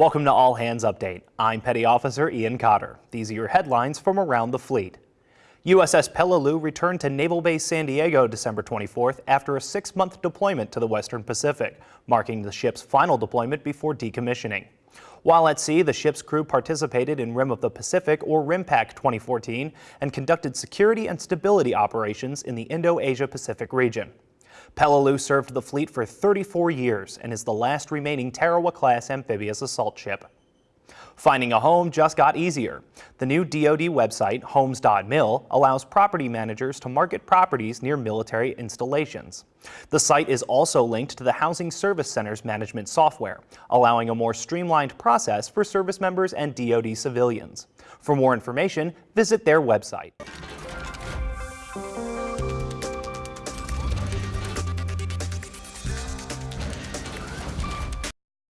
Welcome to All Hands Update. I'm Petty Officer Ian Cotter. These are your headlines from around the fleet. USS Peleliu returned to Naval Base San Diego December 24th after a six-month deployment to the Western Pacific, marking the ship's final deployment before decommissioning. While at sea, the ship's crew participated in Rim of the Pacific or RIMPAC 2014 and conducted security and stability operations in the Indo-Asia Pacific region. Peleliu served the fleet for 34 years and is the last remaining Tarawa-class amphibious assault ship. Finding a home just got easier. The new DoD website, homes.mil, allows property managers to market properties near military installations. The site is also linked to the Housing Service Center's management software, allowing a more streamlined process for service members and DoD civilians. For more information, visit their website.